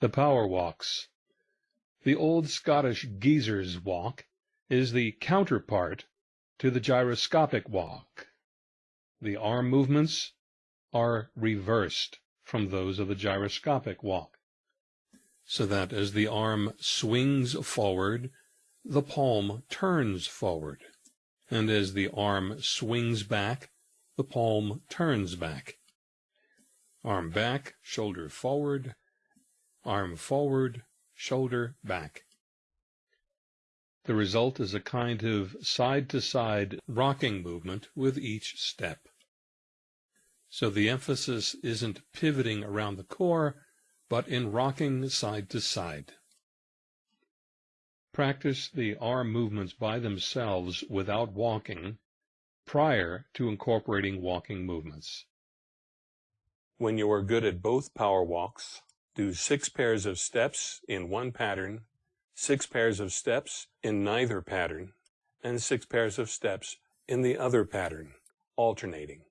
The power walks. The old Scottish geezer's walk is the counterpart to the gyroscopic walk. The arm movements are reversed from those of the gyroscopic walk, so that as the arm swings forward, the palm turns forward, and as the arm swings back, the palm turns back. Arm back, shoulder forward, arm forward, shoulder back. The result is a kind of side-to-side rocking movement with each step. So the emphasis isn't pivoting around the core, but in rocking side to side. Practice the arm movements by themselves without walking prior to incorporating walking movements. When you are good at both power walks, do six pairs of steps in one pattern, six pairs of steps in neither pattern, and six pairs of steps in the other pattern, alternating.